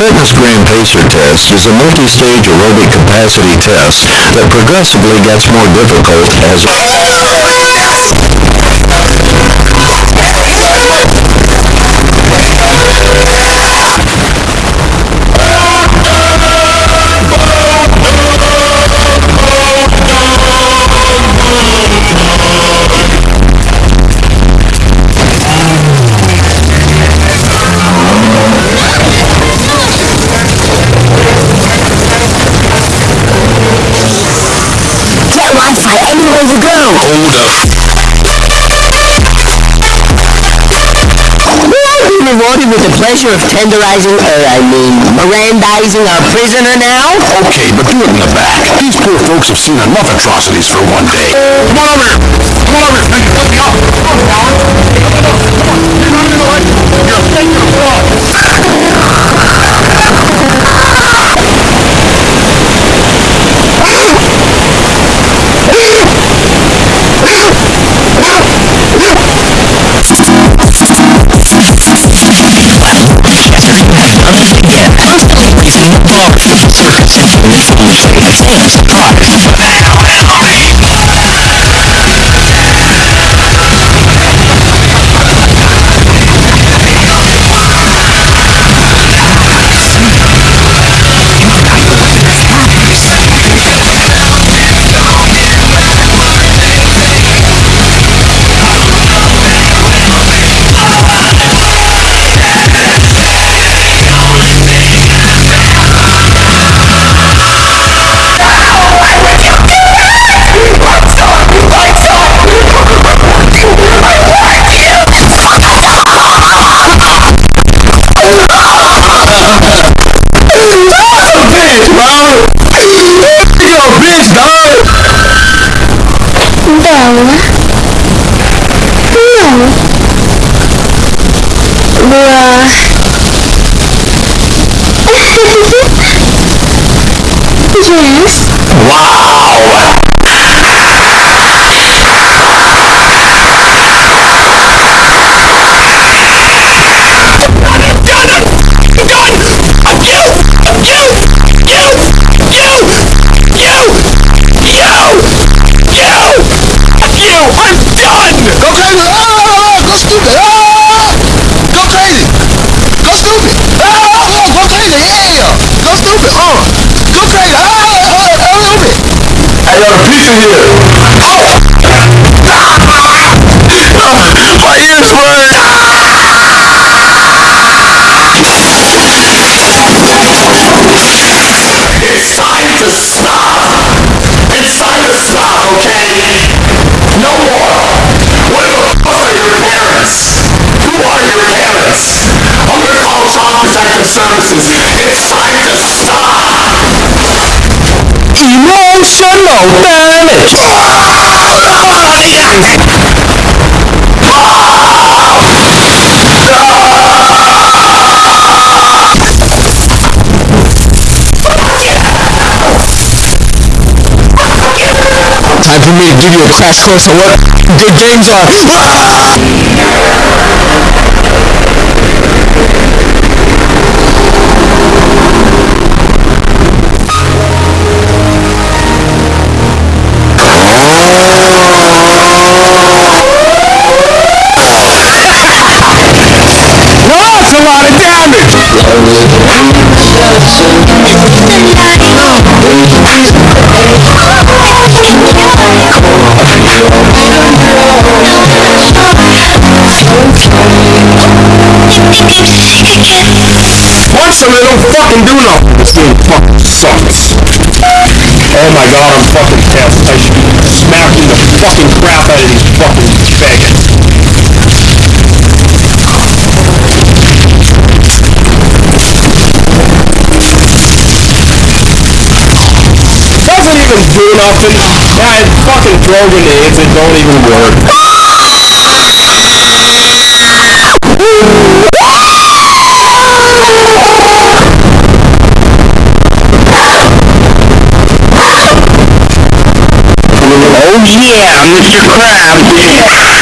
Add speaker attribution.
Speaker 1: Fitness Gram Pacer test is a multi-stage aerobic capacity test that progressively gets more difficult as
Speaker 2: pleasure of tenderizing, uh, I mean, Mirandizing our prisoner now?
Speaker 1: Okay, but do it in the back. These poor folks have seen enough atrocities for one day. Come on over here. Come on over here. Let me up. Come on, Fowler.
Speaker 3: Bella?
Speaker 1: Go got a pizza here. Oh! My ears burn! It's time to stop! It's time to stop, okay? No more! What the fuck are your parents? Who are your parents? I'm gonna call Child Protective Services. Damage! Time for me to give you a crash course on what good games are. Punch them, don't fucking do nothing. This game fucking sucks. Oh my god, I'm fucking pissed. I should be smacking the fucking crap out of these fucking faggots. Doesn't even do nothing. Yeah, and fucking throw grenades that don't even work. Oh yeah, Mr. Krabs.